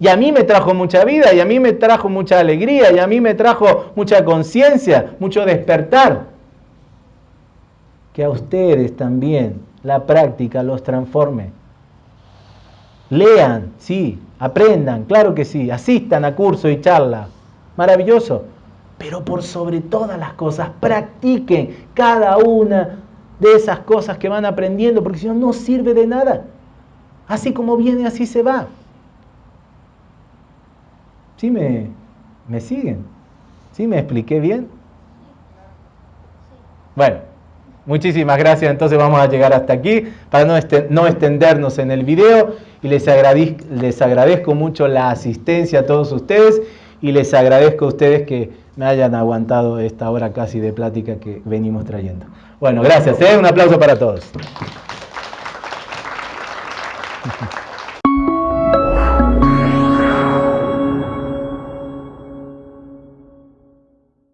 Y a mí me trajo mucha vida, y a mí me trajo mucha alegría, y a mí me trajo mucha conciencia, mucho despertar. Que a ustedes también la práctica los transforme. Lean, sí, aprendan, claro que sí, asistan a curso y charla. Maravilloso. Pero por sobre todas las cosas, practiquen cada una de esas cosas que van aprendiendo, porque si no, no sirve de nada. Así como viene, así se va. ¿Sí me, me siguen? ¿Sí me expliqué bien? Bueno, muchísimas gracias. Entonces vamos a llegar hasta aquí para no, no extendernos en el video. Y les agradezco, les agradezco mucho la asistencia a todos ustedes y les agradezco a ustedes que me hayan aguantado esta hora casi de plática que venimos trayendo. Bueno, gracias. ¿eh? Un aplauso para todos.